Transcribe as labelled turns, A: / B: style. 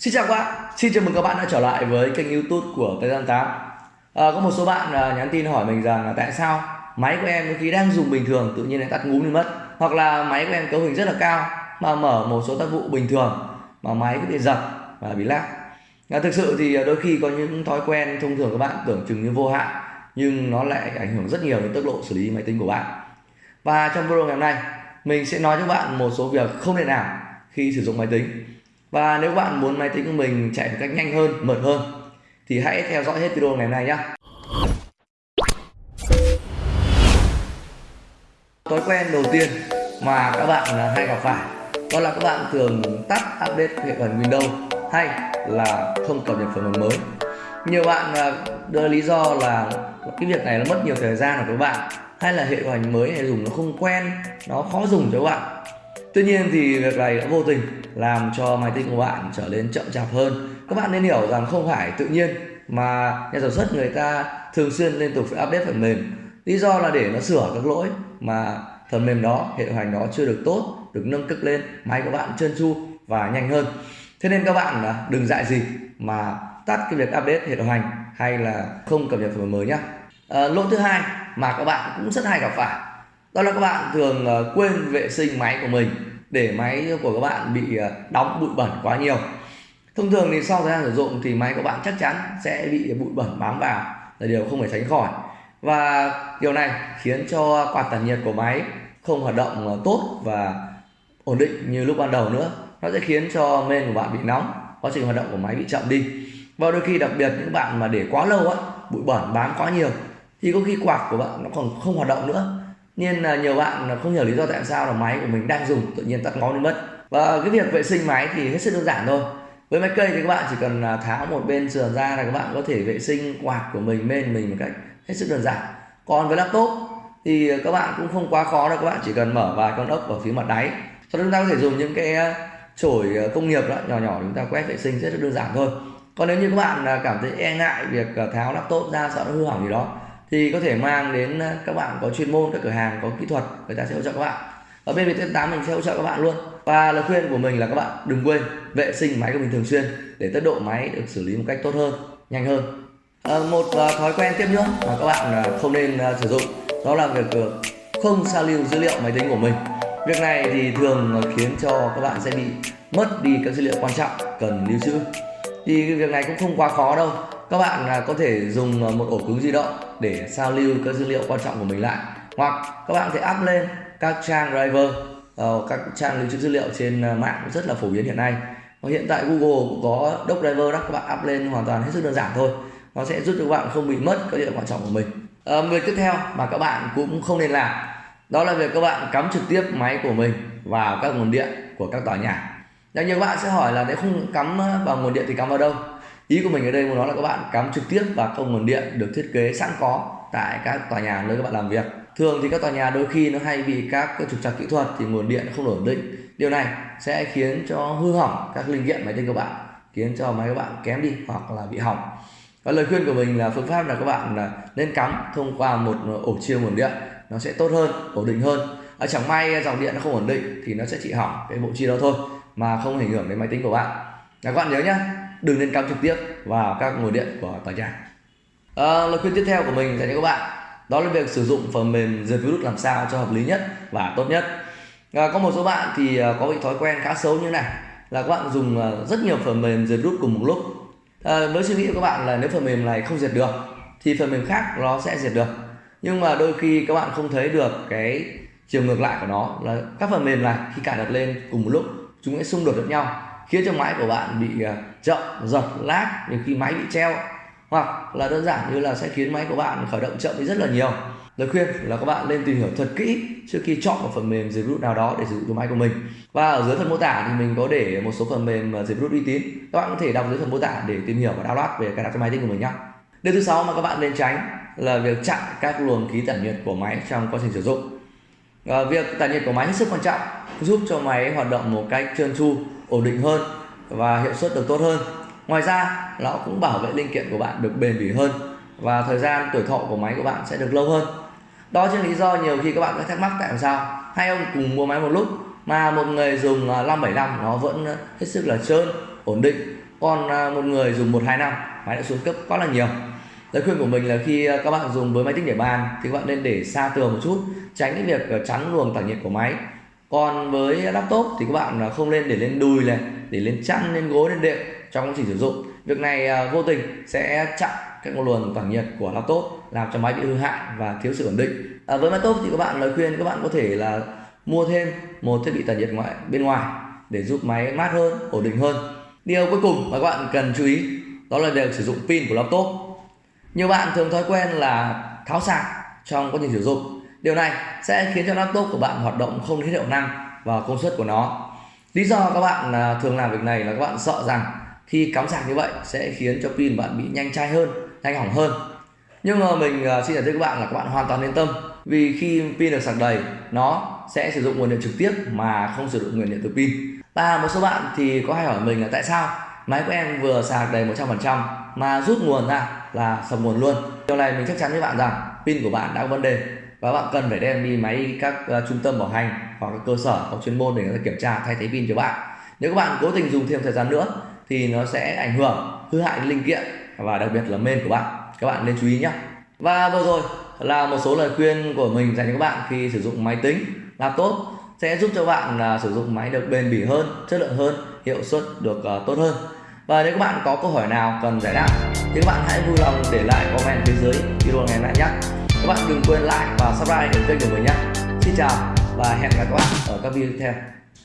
A: Xin chào các bạn, xin chào mừng các bạn đã trở lại với kênh youtube của Tây Giang 8 à, Có một số bạn à, nhắn tin hỏi mình rằng là tại sao máy của em khi đang dùng bình thường tự nhiên lại tắt ngúm đi mất? Hoặc là máy của em cấu hình rất là cao mà mở một số tác vụ bình thường mà máy cứ bị giật và bị lag. À, Thực sự thì à, đôi khi có những thói quen thông thường các bạn tưởng chừng như vô hạn nhưng nó lại ảnh hưởng rất nhiều đến tốc độ xử lý máy tính của bạn. Và trong video ngày hôm nay mình sẽ nói cho bạn một số việc không nên làm khi sử dụng máy tính và nếu bạn muốn máy tính của mình chạy một cách nhanh hơn, mượt hơn thì hãy theo dõi hết video ngày hôm nay nhé. Thói quen đầu tiên mà các bạn à, hay gặp phải đó là các bạn thường tắt update hệ phần Windows hay là không cập nhật phần mềm mới. Nhiều bạn à, đưa lý do là cái việc này nó mất nhiều thời gian của các bạn hay là hệ điều hành mới này dùng nó không quen, nó khó dùng cho các bạn Tuy nhiên thì việc này đã vô tình làm cho máy tính của bạn trở nên chậm chạp hơn. Các bạn nên hiểu rằng không phải tự nhiên mà nhà sản xuất người ta thường xuyên liên tục phải update phần mềm. Lý do là để nó sửa các lỗi mà phần mềm đó, hệ điều hành đó chưa được tốt, được nâng cấp lên, máy của bạn trơn tru và nhanh hơn. Thế nên các bạn à, đừng dại gì mà tắt cái việc update hệ điều hành hay là không cập nhật phần mềm mới nhé. À, ờ, lỗi thứ hai mà các bạn cũng rất hay gặp phải đó là các bạn thường ờ, quên vệ sinh máy của mình để máy của các bạn bị ờ, đóng bụi bẩn quá nhiều. Thông thường thì sau thời gian sử dụng thì máy của bạn chắc chắn sẽ bị bụi bẩn bám vào là điều không thể tránh khỏi. Và điều này khiến cho quạt tản nhiệt của máy không hoạt động ờ, tốt và ổn định như lúc ban đầu nữa. Nó sẽ khiến cho men của bạn bị nóng, quá trình hoạt động của máy bị chậm đi. Và đôi khi đặc biệt những bạn mà để quá lâu á, bụi bẩn bám quá nhiều thì có khi quạt của bạn nó còn không hoạt động nữa nên là nhiều bạn à, không hiểu lý do tại sao là máy của mình đang dùng, tự nhiên tắt ngón đi mất. Và cái việc vệ sinh máy thì hết sức đơn giản thôi. Với máy cây thì các bạn chỉ cần à, tháo một bên sườn ra là các bạn có thể vệ sinh quạt của mình bên mình một cách hết sức đơn giản. Còn với laptop thì các bạn cũng không quá khó đâu, các bạn chỉ cần mở vài con ốc ở phía mặt đáy. Sau đó chúng ta có thể dùng những cái à, chổi công nghiệp đó, nhỏ nhỏ chúng ta quét vệ sinh, rất là đơn giản thôi. Còn nếu như các bạn cảm thấy e ngại việc tháo laptop ra, sợ nó hư hỏng gì đó thì có thể mang đến ờ, các bạn có chuyên môn các cửa hàng có kỹ thuật người ta sẽ hỗ trợ các bạn. Ở bên Viettel 8 mình sẽ hỗ trợ các bạn luôn. Và lời khuyên của mình là các bạn đừng quên vệ sinh máy của mình thường xuyên để tốc độ máy được xử lý một cách tốt hơn nhanh hơn. À, một ờ, thói quen tiếp nữa mà các bạn uh, không nên sử dụng đó là việc không sao lưu dữ liệu máy tính của mình. Việc này thì thường khiến cho các bạn sẽ bị mất đi các dữ liệu quan trọng cần lưu trữ. Thì việc này cũng không quá khó đâu các bạn à, có thể dùng à, một ổ cứng di động để sao lưu các dữ liệu quan trọng của mình lại. Hoặc các bạn có thể up lên các trang driver ờ, các trang lưu trữ dữ liệu trên à, mạng rất là phổ biến hiện nay. Và hiện tại Google cũng có doc driver đó các bạn up lên hoàn toàn hết sức đơn giản thôi. Nó sẽ giúp cho các bạn không bị mất các dữ liệu quan trọng của mình. Ờ, à, việc tiếp theo mà các bạn cũng không nên làm đó là việc các bạn cắm trực tiếp máy của mình vào các nguồn điện của các tòa nhà. Nhiều các bạn sẽ hỏi là nếu không cắm vào nguồn điện thì cắm vào đâu? Ý của mình ở đây muốn nói là các bạn cắm trực tiếp vào không nguồn điện được thiết kế sẵn có tại các tòa nhà nơi các bạn làm việc. Thường thì các tòa nhà đôi khi nó hay bị các trục trặc kỹ thuật thì nguồn điện không ổn định. Điều này sẽ khiến cho hư hỏng các linh kiện máy tính của bạn khiến cho máy các bạn kém đi hoặc là bị hỏng. Và lời khuyên của mình là phương pháp là các bạn là nên cắm thông qua một à, ổ chia nguồn điện nó sẽ tốt hơn ổn định hơn. À, chẳng may dòng điện nó không ổn định thì nó sẽ chỉ hỏng cái bộ chi đó thôi mà không ảnh hưởng đến máy tính của bạn. Các bạn nhớ nhé đừng nên cắm trực tiếp vào các nguồn điện của tòa nhà. À, lời khuyên tiếp theo của mình dành cho các bạn đó là việc sử dụng phần mềm diệt virus làm sao cho hợp lý nhất và tốt nhất. À, có một số bạn thì à, có bị thói quen khá xấu như này là các bạn dùng à, rất nhiều phần mềm diệt virus cùng một lúc. À, với suy nghĩ của các bạn là nếu phần mềm này không diệt được thì phần mềm khác nó sẽ diệt được. Nhưng mà đôi khi các bạn không thấy được cái chiều ngược lại của nó là các phần mềm này khi cài đặt lên cùng một lúc chúng sẽ xung đột với nhau khiến cho máy của bạn bị chậm giật lag nhiều khi máy bị treo. Hoặc là đơn giản như là sẽ khiến máy của bạn khởi động chậm đi rất là nhiều. Lời khuyên là các bạn nên tìm hiểu thật kỹ trước khi chọn một phần mềm diệt virus nào đó để sử dụng cho máy của mình. Và ở dưới phần mô tả thì mình có để một số phần mềm ờ, diệt virus uy tín. Các bạn có thể đọc dưới phần mô tả để tìm hiểu và download về cài đặt cho máy tính của mình nhé điều thứ sáu mà các bạn nên tránh là việc chặn các luồng khí tản nhiệt của máy trong quá trình sử dụng. À, việc tản nhiệt của máy hết sức quan trọng giúp cho máy hoạt động một cách trơn tru ổn định hơn và hiệu suất được tốt hơn. Ngoài ra, nó cũng bảo vệ linh kiện của bạn được bền bỉ hơn và thời gian tuổi thọ của máy của bạn sẽ được lâu hơn. Đó chính lý do nhiều khi các bạn có thắc mắc tại sao hai ông cùng mua máy một lúc mà một người dùng à, 575 nó vẫn hết sức là trơn, ổn định, còn à, một người dùng một hai năm máy đã xuống cấp quá là nhiều. Lời khuyên của mình là khi à, các bạn dùng với máy tính để bàn thì các bạn nên để xa tường một chút, tránh cái việc chắn luồng tản nhiệt của máy còn với laptop thì các bạn không nên để lên đùi này để lên chăn lên gối lên đệm trong quá trình sử dụng. Việc này à, vô tình sẽ chặn các luồng tản nhiệt của laptop làm cho máy bị hư hại và thiếu sự ổn định. À, với laptop thì các bạn lời khuyên các bạn có thể là mua thêm một thiết bị tản nhiệt ngoại bên ngoài để giúp máy mát hơn ổn định hơn. Điều cuối cùng mà các bạn cần chú ý đó là việc sử dụng pin của laptop. Nhiều bạn thường thói quen là tháo sạc trong quá trình sử dụng điều này sẽ khiến cho laptop của bạn hoạt động không hết hiệu năng và công suất của nó. Lý do các bạn à, thường làm việc này là các bạn sợ rằng khi cắm sạc như vậy sẽ khiến cho pin bạn bị nhanh chai hơn, nhanh hỏng hơn. Nhưng mà mình à, xin giải thích các bạn là các bạn hoàn toàn yên tâm, vì khi pin được sạc đầy, nó sẽ sử dụng nguồn điện trực tiếp mà không sử dụng nguồn điện từ pin. Và một số bạn thì có hay hỏi mình là tại sao máy của em vừa sạc đầy 100% mà rút nguồn ra là sập nguồn luôn. Điều này mình chắc chắn với bạn rằng pin của bạn đã có vấn đề và bạn cần phải đem đi máy các uh, trung tâm bảo hành hoặc các cơ sở có chuyên môn để người ta kiểm tra thay thế pin cho bạn. Nếu các bạn cố tình dùng thêm thời gian nữa thì nó sẽ ảnh hưởng hư hại linh kiện và đặc biệt là main của bạn. Các bạn nên chú ý nhé và vừa rồi là một số lời khuyên của mình dành cho các bạn khi sử dụng máy tính laptop sẽ giúp cho bạn uh, sử dụng máy được bền bỉ hơn chất lượng hơn hiệu suất được uh, tốt hơn. Và nếu các bạn có câu hỏi nào cần giải đáp thì các bạn hãy vui lòng để lại comment phía dưới video ngày hôm nay nhé các bạn đừng quên like và subscribe để kênh của mình nhé. Xin chào và hẹn gặp các bạn ở các video tiếp theo.